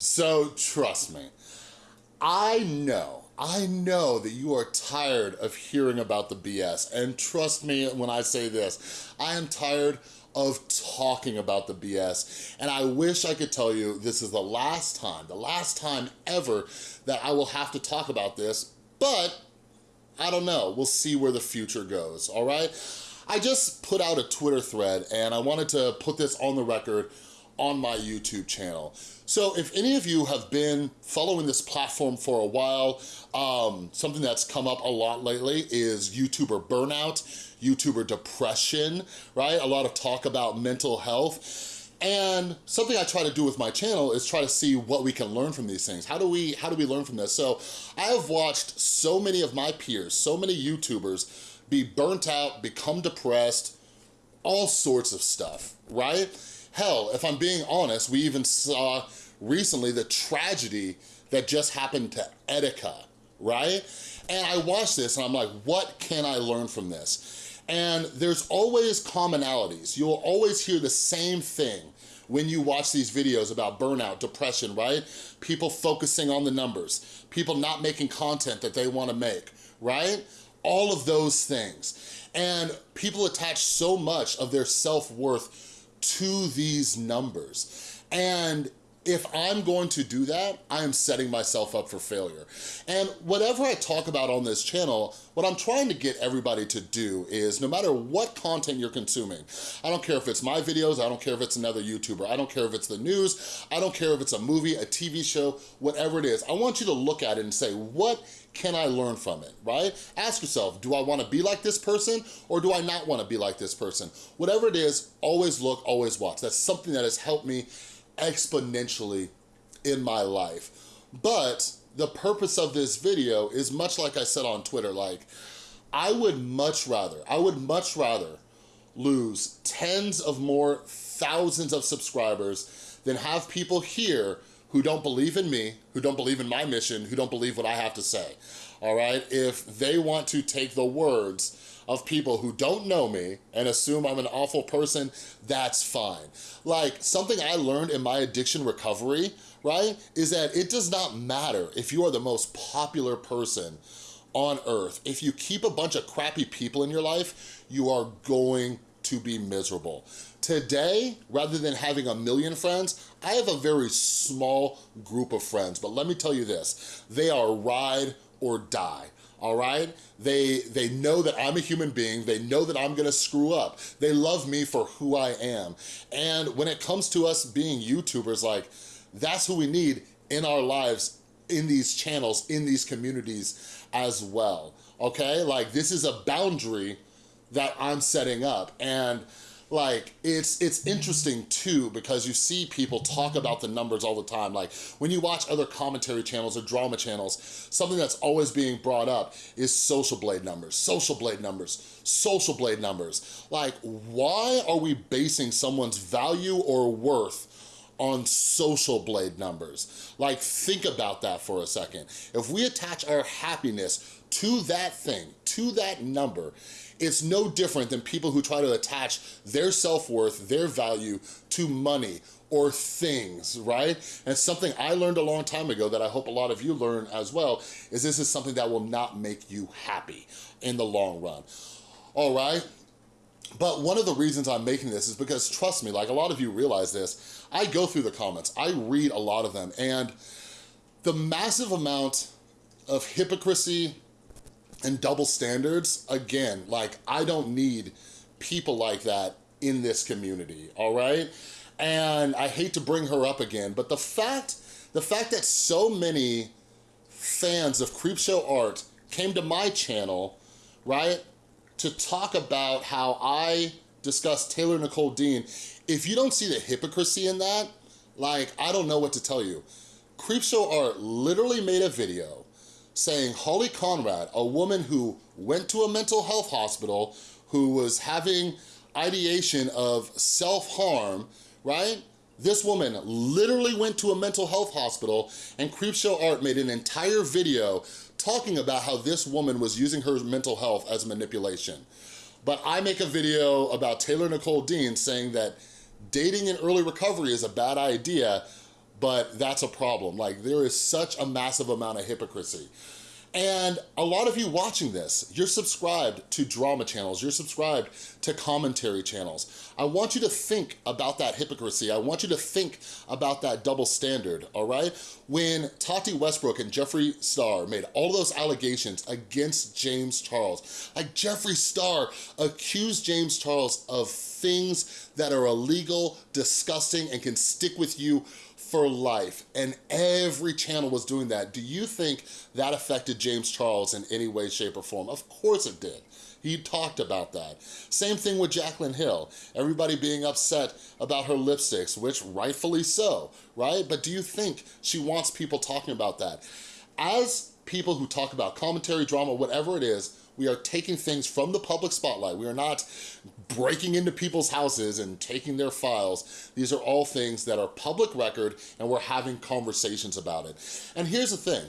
So trust me, I know, I know that you are tired of hearing about the BS. And trust me when I say this, I am tired of talking about the BS. And I wish I could tell you this is the last time, the last time ever that I will have to talk about this, but I don't know. We'll see where the future goes, all right? I just put out a Twitter thread and I wanted to put this on the record on my YouTube channel. So if any of you have been following this platform for a while, um, something that's come up a lot lately is YouTuber burnout, YouTuber depression, right? A lot of talk about mental health. And something I try to do with my channel is try to see what we can learn from these things. How do we, how do we learn from this? So I have watched so many of my peers, so many YouTubers be burnt out, become depressed, all sorts of stuff, right? Hell, if I'm being honest, we even saw recently the tragedy that just happened to Etika, right? And I watched this and I'm like, what can I learn from this? And there's always commonalities. You'll always hear the same thing when you watch these videos about burnout, depression, right? People focusing on the numbers, people not making content that they wanna make, right? All of those things. And people attach so much of their self-worth to these numbers. And if I'm going to do that, I am setting myself up for failure. And whatever I talk about on this channel, what I'm trying to get everybody to do is no matter what content you're consuming, I don't care if it's my videos, I don't care if it's another YouTuber, I don't care if it's the news, I don't care if it's a movie, a TV show, whatever it is, I want you to look at it and say, what can I learn from it, right? Ask yourself, do I wanna be like this person or do I not wanna be like this person? Whatever it is, always look, always watch. That's something that has helped me exponentially in my life. But the purpose of this video is much like I said on Twitter, like, I would much rather, I would much rather lose tens of more thousands of subscribers than have people here who don't believe in me, who don't believe in my mission, who don't believe what I have to say, all right? If they want to take the words of people who don't know me and assume I'm an awful person, that's fine. Like, something I learned in my addiction recovery, right, is that it does not matter if you are the most popular person on earth. If you keep a bunch of crappy people in your life, you are going to be miserable. Today, rather than having a million friends, I have a very small group of friends, but let me tell you this, they are ride or die all right? They, they know that I'm a human being. They know that I'm gonna screw up. They love me for who I am. And when it comes to us being YouTubers, like, that's who we need in our lives, in these channels, in these communities as well, okay? Like, this is a boundary that I'm setting up. And like it's it's interesting too because you see people talk about the numbers all the time like when you watch other commentary channels or drama channels something that's always being brought up is social blade numbers social blade numbers social blade numbers like why are we basing someone's value or worth on social blade numbers. Like think about that for a second. If we attach our happiness to that thing, to that number, it's no different than people who try to attach their self-worth, their value to money or things, right? And something I learned a long time ago that I hope a lot of you learn as well, is this is something that will not make you happy in the long run, all right? But one of the reasons I'm making this is because, trust me, like a lot of you realize this, I go through the comments, I read a lot of them, and the massive amount of hypocrisy, and double standards, again, like I don't need people like that in this community, all right? And I hate to bring her up again, but the fact, the fact that so many fans of Creepshow Art came to my channel, right, to talk about how I discussed Taylor Nicole Dean, if you don't see the hypocrisy in that, like, I don't know what to tell you. Creepshow Art literally made a video saying Holly Conrad, a woman who went to a mental health hospital, who was having ideation of self-harm, right? This woman literally went to a mental health hospital and Creepshow Art made an entire video talking about how this woman was using her mental health as manipulation. But I make a video about Taylor Nicole Dean saying that dating in early recovery is a bad idea, but that's a problem. Like there is such a massive amount of hypocrisy. And a lot of you watching this, you're subscribed to drama channels, you're subscribed to commentary channels. I want you to think about that hypocrisy. I want you to think about that double standard, all right? When Tati Westbrook and Jeffree Star made all those allegations against James Charles, like Jeffree Star accused James Charles of things that are illegal, disgusting, and can stick with you for life, and every channel was doing that. Do you think that affected James Charles in any way, shape, or form? Of course it did. He talked about that. Same thing with Jaclyn Hill. Everybody being upset about her lipsticks, which rightfully so, right? But do you think she wants people talking about that? As people who talk about commentary, drama, whatever it is, we are taking things from the public spotlight. We are not breaking into people's houses and taking their files. These are all things that are public record and we're having conversations about it. And here's the thing,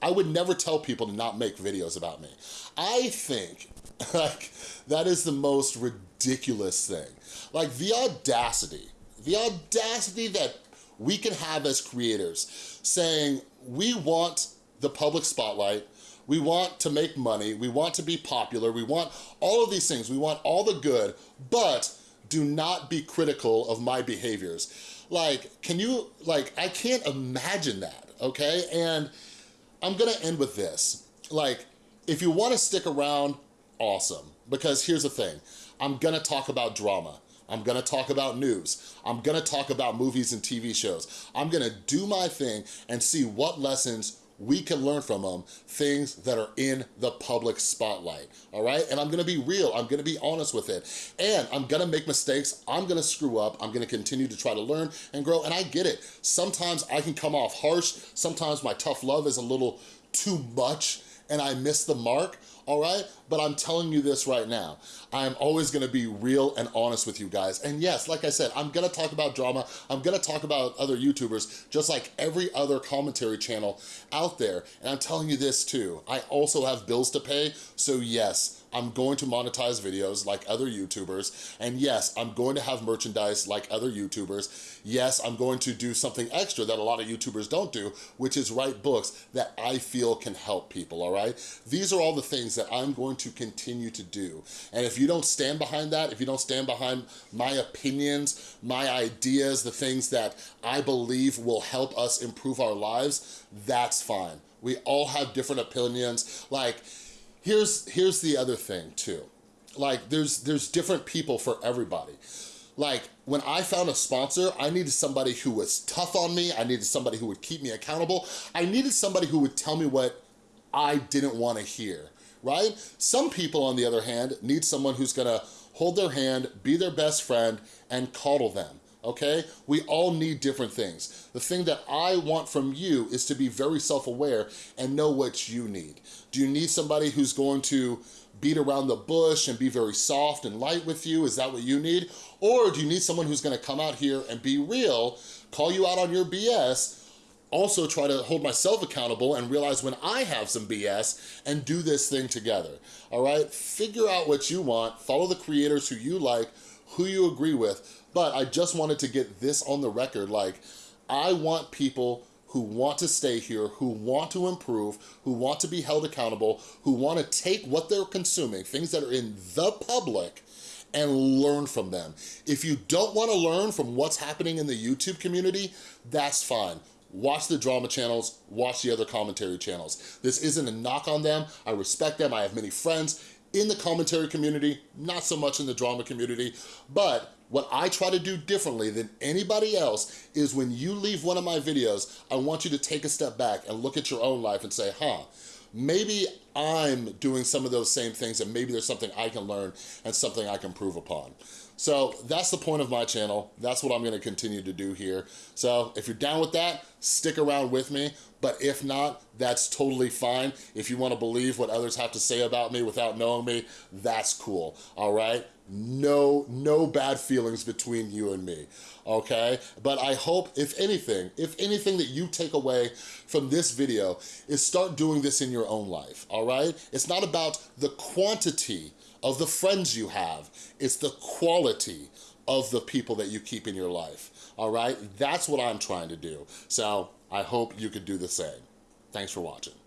I would never tell people to not make videos about me. I think like that is the most ridiculous thing. Like the audacity, the audacity that we can have as creators saying we want the public spotlight, we want to make money, we want to be popular, we want all of these things, we want all the good, but do not be critical of my behaviors. Like, can you, like, I can't imagine that, okay? And I'm gonna end with this. Like, if you wanna stick around, awesome. Because here's the thing, I'm gonna talk about drama. I'm gonna talk about news. I'm gonna talk about movies and TV shows. I'm gonna do my thing and see what lessons we can learn from them things that are in the public spotlight, all right? And I'm gonna be real, I'm gonna be honest with it. And I'm gonna make mistakes, I'm gonna screw up, I'm gonna continue to try to learn and grow, and I get it. Sometimes I can come off harsh, sometimes my tough love is a little too much and I miss the mark, all right? But I'm telling you this right now. I'm always gonna be real and honest with you guys. And yes, like I said, I'm gonna talk about drama. I'm gonna talk about other YouTubers, just like every other commentary channel out there. And I'm telling you this too. I also have bills to pay, so yes, I'm going to monetize videos like other YouTubers. And yes, I'm going to have merchandise like other YouTubers. Yes, I'm going to do something extra that a lot of YouTubers don't do, which is write books that I feel can help people, all right? These are all the things that I'm going to continue to do. And if you don't stand behind that, if you don't stand behind my opinions, my ideas, the things that I believe will help us improve our lives, that's fine. We all have different opinions. Like, here's here's the other thing too. Like there's there's different people for everybody. Like when I found a sponsor, I needed somebody who was tough on me. I needed somebody who would keep me accountable. I needed somebody who would tell me what I didn't want to hear, right? Some people, on the other hand, need someone who's gonna hold their hand, be their best friend, and coddle them okay? We all need different things. The thing that I want from you is to be very self-aware and know what you need. Do you need somebody who's going to beat around the bush and be very soft and light with you? Is that what you need? Or do you need someone who's gonna come out here and be real, call you out on your BS, also try to hold myself accountable and realize when I have some BS and do this thing together, all right? Figure out what you want, follow the creators who you like, who you agree with, but I just wanted to get this on the record. Like, I want people who want to stay here, who want to improve, who want to be held accountable, who want to take what they're consuming, things that are in the public, and learn from them. If you don't want to learn from what's happening in the YouTube community, that's fine. Watch the drama channels, watch the other commentary channels. This isn't a knock on them. I respect them. I have many friends in the commentary community, not so much in the drama community, but what I try to do differently than anybody else is when you leave one of my videos, I want you to take a step back and look at your own life and say, huh, maybe I'm doing some of those same things and maybe there's something I can learn and something I can prove upon. So that's the point of my channel. That's what I'm gonna continue to do here. So if you're down with that, stick around with me. But if not, that's totally fine. If you wanna believe what others have to say about me without knowing me, that's cool, all right? No, no bad feelings between you and me, okay? But I hope, if anything, if anything that you take away from this video is start doing this in your own life, all right? It's not about the quantity of the friends you have. It's the quality of the people that you keep in your life, all right? That's what I'm trying to do. So I hope you could do the same. Thanks for watching.